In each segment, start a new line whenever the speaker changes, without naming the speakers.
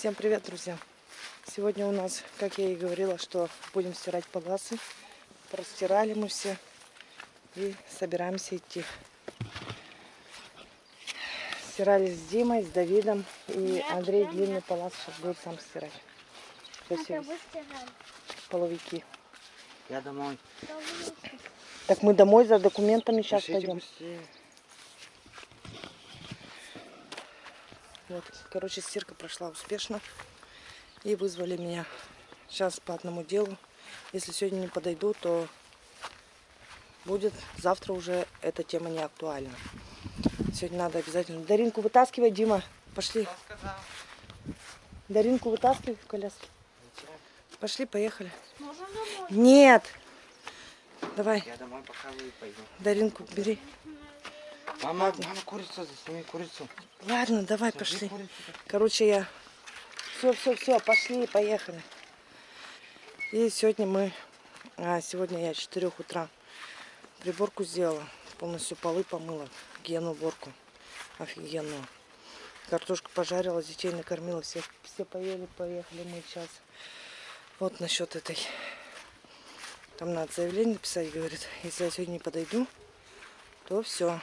Всем привет, друзья! Сегодня у нас, как я и говорила, что будем стирать паласы. Простирали мы все и собираемся идти. Стирали с Димой, с Давидом. И Андрей длинный палас сейчас будет сам стирать. Красивый. Половики.
Я домой.
Так мы домой за документами сейчас
Пишите
пойдем.
быстрее.
Вот, короче, стирка прошла успешно. И вызвали меня сейчас по одному делу. Если сегодня не подойду, то будет завтра уже эта тема не актуальна. Сегодня надо обязательно. Даринку вытаскивай, Дима. Пошли. Даринку вытаскивай в коляске. Пошли, поехали.
Можно домой?
Нет. Давай,
Я домой пока вы пойду.
Даринку бери.
Мама, мама, курицу, засними курицу.
Ладно, давай,
Сожги
пошли.
курицу.
Короче, я... Все, все, все, пошли, поехали. И сегодня мы... А, сегодня я с 4 утра приборку сделала. Полностью полы помыла. Гену уборку. Офигенную. Картошку пожарила, детей накормила. Все, все поели, поехали мы сейчас. Вот насчет этой. Там надо заявление писать, говорит. Если я сегодня не подойду, то все.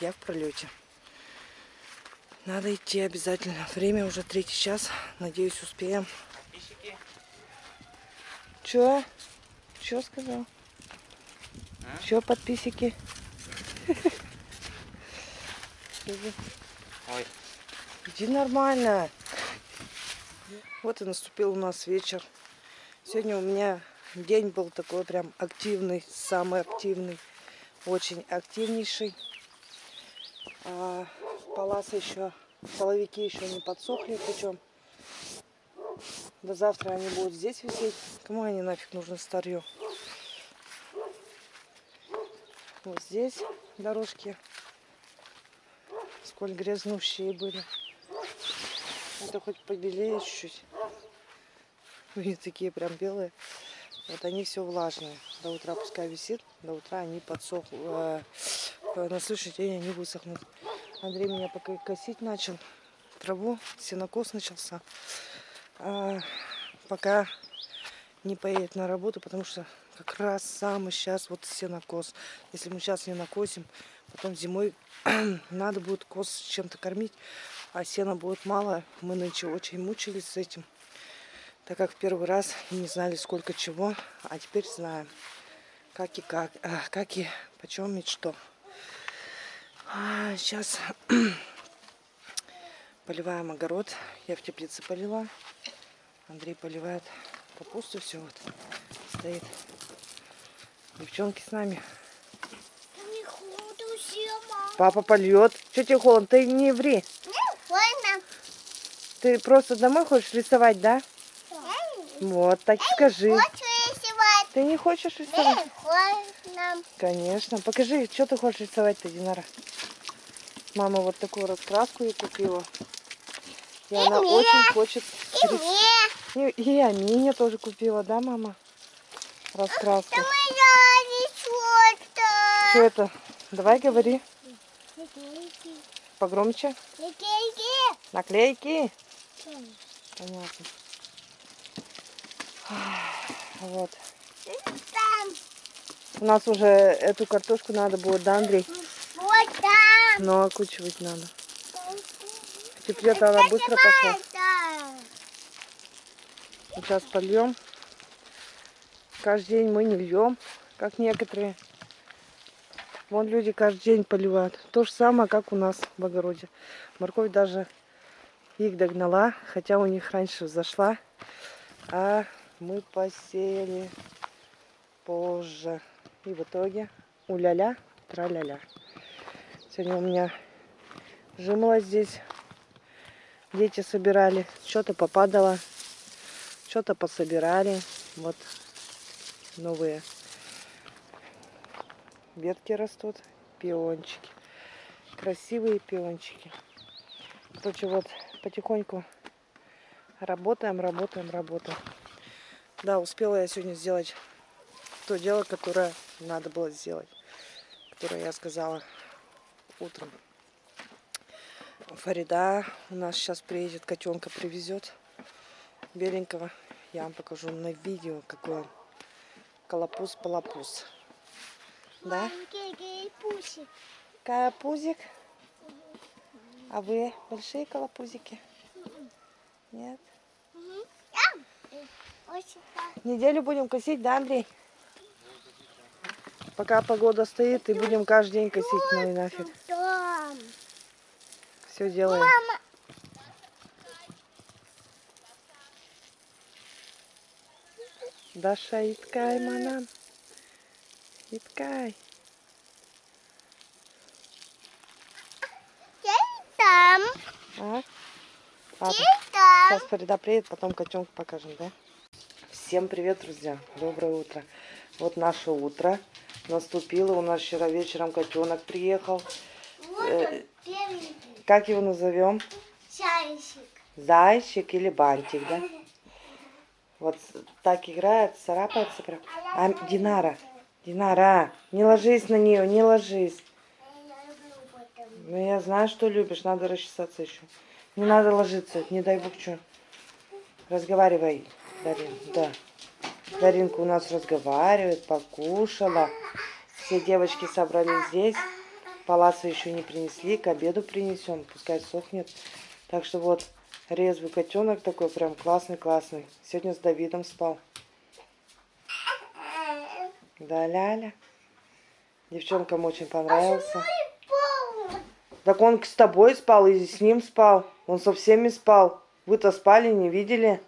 Я в пролете. Надо идти обязательно. Время уже третий час. Надеюсь, успеем. Чё? Чё сказал?
А?
Чё, подписчики?
Ой,
Иди нормально. Вот и наступил у нас вечер. Сегодня у меня день был такой прям активный, самый активный, очень активнейший. А еще, половики еще не подсохли, причем до завтра они будут здесь висеть. Кому они нафиг нужны старье? Вот здесь дорожки. Сколь грязнущие были. Это хоть побелее чуть-чуть. Они такие прям белые. Вот они все влажные. До утра пускай висит, до утра они подсохнут. э, На следующий день они высохнут. Андрей меня пока косить начал. Траву, сенокос начался. А, пока не поедет на работу, потому что как раз самый сейчас вот сенокос. Если мы сейчас не накосим, потом зимой надо будет коз чем-то кормить, а сена будет мало. Мы нынче очень мучились с этим, так как в первый раз не знали сколько чего, а теперь знаем, как и как, а, как и почем и что. А, сейчас поливаем огород. Я в теплице полила. Андрей поливает капусту. Все вот стоит. Девчонки с нами. Папа польет. Че тебе холодно? Ты не ври.
Ладно.
Ты просто домой хочешь рисовать, да? Вот, так и скажи. Ты не хочешь рисовать?
Не холодно.
Конечно. Покажи, что ты хочешь рисовать-то, Динара. Мама вот такую раскраску ей купила. И она
мне.
очень хочет...
И мне.
И, и Амине тоже купила, да, мама? Раскраску.
Это моя рисовка.
Что это? Давай говори погромче.
Летейки.
Наклейки. Понятно. Вот.
Там.
У нас уже эту картошку надо будет, да, Андрей?
Вот там.
Но окучивать надо. Теплее она быстро пошла. Сейчас польем. Каждый день мы не льем, как некоторые. Вон люди каждый день поливают. То же самое, как у нас в огороде. Морковь даже их догнала, хотя у них раньше зашла. А мы посеяли позже. И в итоге уля-ля, тра-ля-ля. Сегодня у меня жимолость здесь. Дети собирали. Что-то попадало. Что-то пособирали. Вот новые ветки растут. Пиончики. Красивые пиончики. Короче, вот потихоньку работаем, работаем, работаем. Да, успела я сегодня сделать то дело, которое надо было сделать. Которое я сказала утром. Фарида у нас сейчас приедет, котенка привезет. беленького. Я вам покажу на видео, какой он. Колопус-полопус. Да?
Пусик.
Колопузик. А вы большие колопузики? Нет? Неделю будем косить, да, Андрей? Пока погода стоит, и будем каждый день косить, ну и нафиг. Все делаем. Даша, иткай, манам. Иткай.
Там.
А? Ладно,
Я там.
сейчас Фарида приедет, потом котенка покажем, да? Всем привет, друзья. Доброе утро. Вот наше утро наступило. У нас вчера вечером котенок приехал.
Вот
Э.
он.
Как его назовем?
Чайщик.
Зайчик или бантик, да? Вот так играет, царапается прям. А, Динара, Динара, не ложись на нее, не ложись. Ну я знаю, что любишь, надо расчесаться еще. Не надо ложиться, не дай бог что. Разговаривай, Дарин, да. Даринка у нас разговаривает, покушала. Все девочки собрались здесь. Паласа еще не принесли, к обеду принесем, пускай сохнет. Так что вот резвый котенок такой, прям классный-классный. Сегодня с Давидом спал. Да, Ляля. Девчонкам очень понравился. Так он с тобой спал и с ним спал. Он со всеми спал. Вы-то спали, не видели?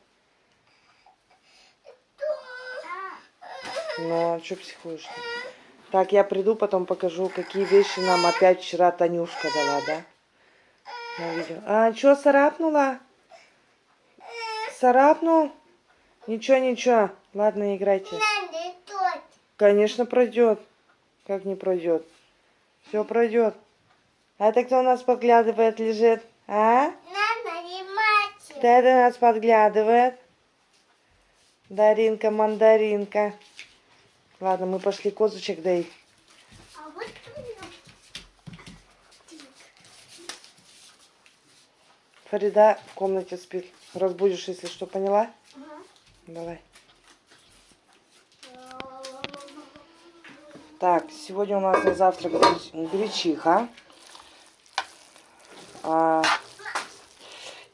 Ну, а что психуешь -то? Так, я приду, потом покажу, какие вещи нам опять вчера Танюшка дала, да? На видео. А, что, царапнула? Царапнул? Ничего, ничего. Ладно, играйте. Конечно, пройдет. Как не пройдет? Все пройдет. А это кто у нас подглядывает, лежит? А?
Надо ремать.
Кто это нас подглядывает? Даринка, мандаринка. Ладно, мы пошли козочек доить.
А вот.
Фарида в комнате спит. Разбудишь, если что, поняла?
Ага.
Давай. Так, сегодня у нас на завтрак греч- гречиха. А,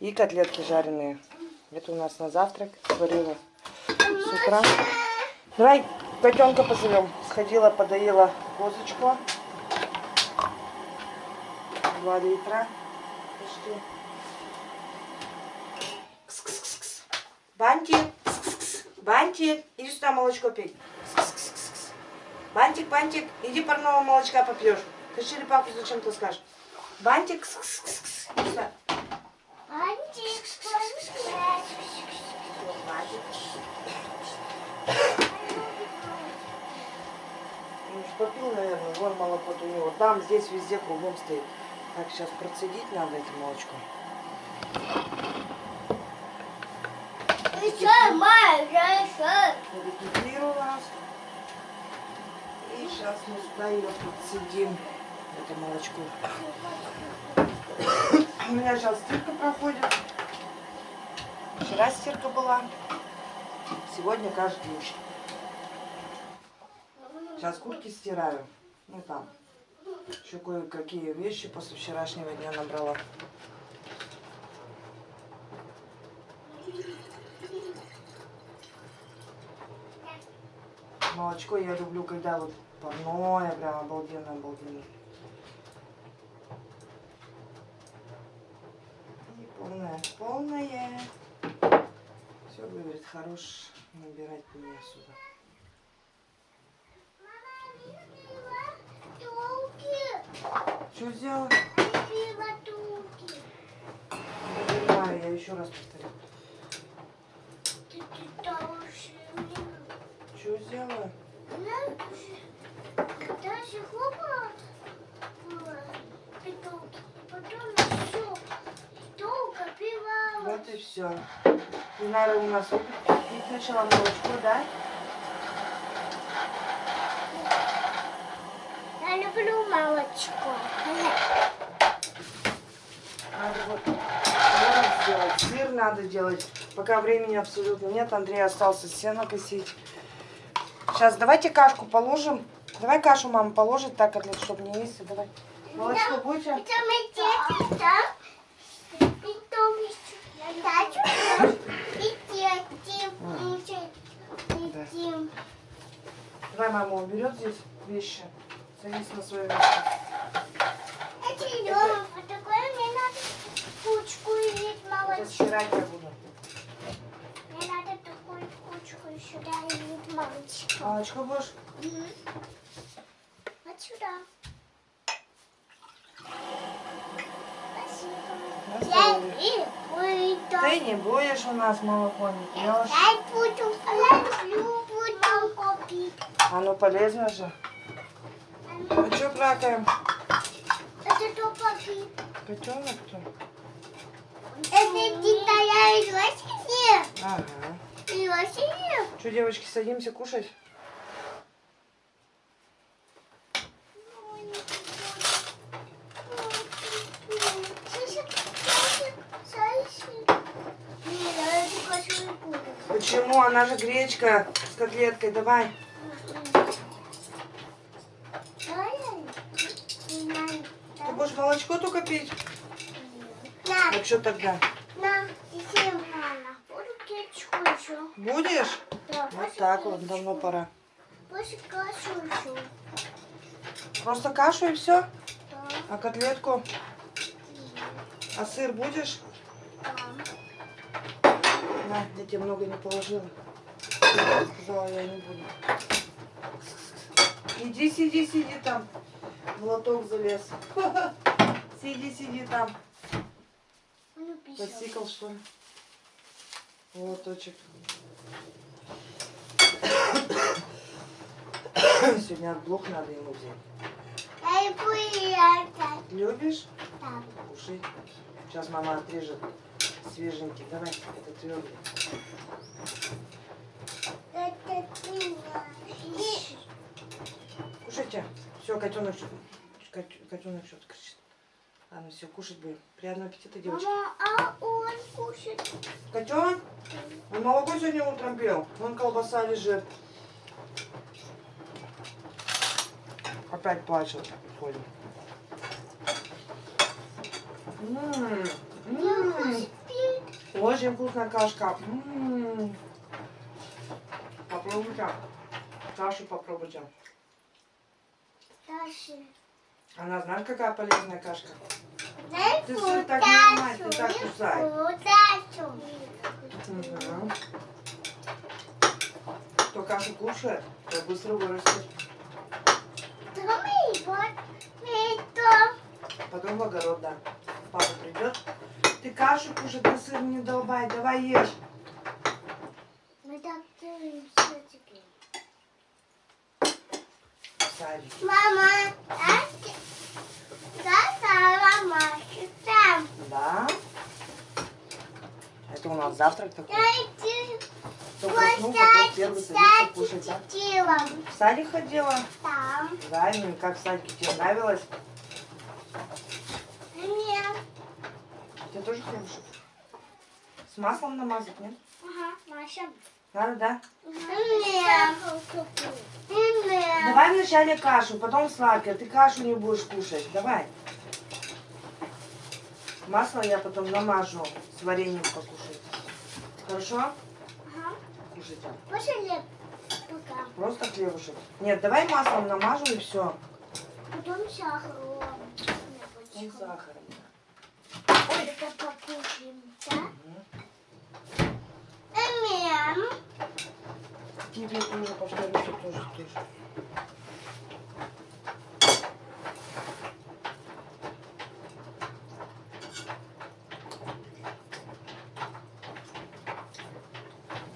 и котлетки жареные. Это у нас на завтрак. Сварила с утра. Давай котенка позовем. Сходила, подоила козочку. Два литра. Почти. Кс-кс-кс-кс. Бантик. Кс-кс-кс. Бантик. Иди сюда молочко пей. Кс-кс-кс-кс. Бантик, бантик, иди парного молочка попьешь. Ты черепаху зачем ты скажешь? Бантик, кс-кс-кс. Иди сюда.
Антик.
Бантик. Попил, наверное, вон молоко у него. Там, здесь, везде кругом стоит. Так, сейчас процедить надо это молочко. Рекипирую у нас. И сейчас мы сюда ее подсидим. Это молочко. У меня сейчас стирка проходит. Вчера стирка была. Сегодня каждый день. Сейчас куртки стираю. Ну там. Еще кое-какие вещи после вчерашнего дня набрала. Молочко я люблю, когда вот парное, прям обалденно, обалденно. И полное, полное. Все, говорит, хорош набирать мне сюда. Что? Не понимаю, я еще раз повторю. Что сделала?
Даже хлопала петух, потом все, долго пивала.
Вот и все. Динара у нас выключила молочко, да?
Я люблю молочко.
Надо вот ворон делать, сыр надо делать. Пока времени абсолютно нет, Андрей остался сено косить. Сейчас давайте кашку положим. Давай кашу мама положит так, котлет, чтобы не есть. Давай. Молочко
дети.
Давай мама уберет здесь вещи. Садись на свое место.
Это Лёва, вот такое мне надо кучку или
Сейчас стирать я буду.
Мне надо такую кучку сюда и молочко.
Молочко будешь?
Мгм. Вот сюда. Спасибо. Я.
Ты не будешь у нас молоко не пьешь.
Я буду. Я люблю молоко пить.
Оно полезно же. Ну что плакаем?
Это только пить.
Котенок кто?
Это Китая и Лосине.
Ага.
И Лосине.
Что, девочки, садимся кушать? Почему? Она же гречка с котлеткой. Давай. Ты будешь молочко только пить? Ну что тогда?
на, иди, мама. Буду кетчупу еще.
Будешь?
Да,
Вот так вот, давно пора.
После кашу еще.
Просто кашу и все?
Да,
А котлетку? А сыр будешь?
да.
На, я тебе много не положила. Сказала, я не буду. Иди, сиди, сиди там. В лоток залез. Сиди, сиди там. Посикал, что ли? Лоточек. Сегодня от блох надо ему взять. Любишь?
Да.
Кушай. Сейчас мама отрежет свеженький. Давай, это твердый. Кушайте. Все, котенок, котенок кричит. Ладно, все, кушать будем. Приятного аппетита, девочки.
Мама, а он кушает.
Котенок? Он молоко сегодня утром пил. Вон колбаса лежит. Опять плачет. Ходим. М, м,
пить.
Очень вкусная кашка. М. Попробуйте. Кашу попробуйте.
Дальше.
Она знаешь, какая полезная кашка?
Дай
Ты сыр так ломай, ты так кусай. Мгм. Кто кашу кушает, то быстро вырастет. Потом в огород, да. Папа придет. Ты кашу кушай, ты сыр не долбай. Давай ешь.
Мы так делаем все-таки.
В садик.
Мама, а да.
Да? Это у нас завтрак такой. Кто проснул, потом первый садится кушать, да? В садик ходила?
Там.
Да, ну и как в садике тебе нравилось?
Нет.
Тебе тоже хлебушек? С маслом намазать, нет?
Ага, Маша.
Надо, да? Давай вначале кашу, потом сладкое. Ты кашу не будешь кушать. Давай. Масло я потом намажу с вареньем покушать. Хорошо?
Ага.
Кушайте.
Пошли пока.
Просто хлебушек. Нет, давай маслом намажу и все.
Потом сахар.
И сахаром.
Это покушаем, да? Эм.
Тебе тоже повторю, что тоже.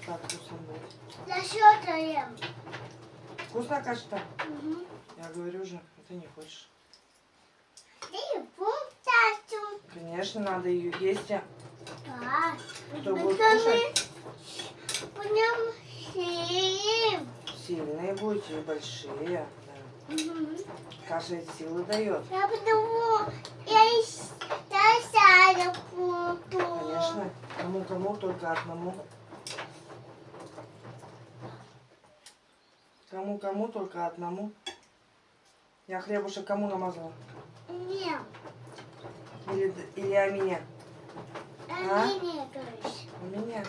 Так, вкусно.
Засчитаем.
Вкусная каша-то?
Угу.
Я говорю же, а ты не хочешь. Конечно, надо ее есть.
Да.
Кто будет кушать?
будем съесть.
Сильные будете и большие. Да.
Мгм.
Каша силы дает.
Я потому я я сяду буду.
конечно. Кому-кому, только одному. Кому-кому, только одному. Я хлебушек кому намазала?
Нет.
Или, или о меня?
А мне не говоришь.
У меня.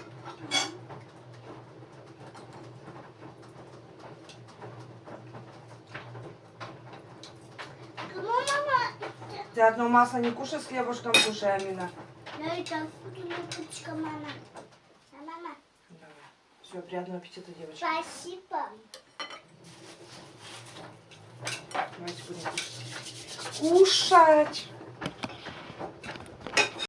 Кому мама?
Ты одно масло не кушай с хлебушком, кушай, Амина.
Я и так буду липучка, мама. А мама?
Давай. Все, приятного аппетита, девочки.
Спасибо.
Давайте будем кушать. Кушать.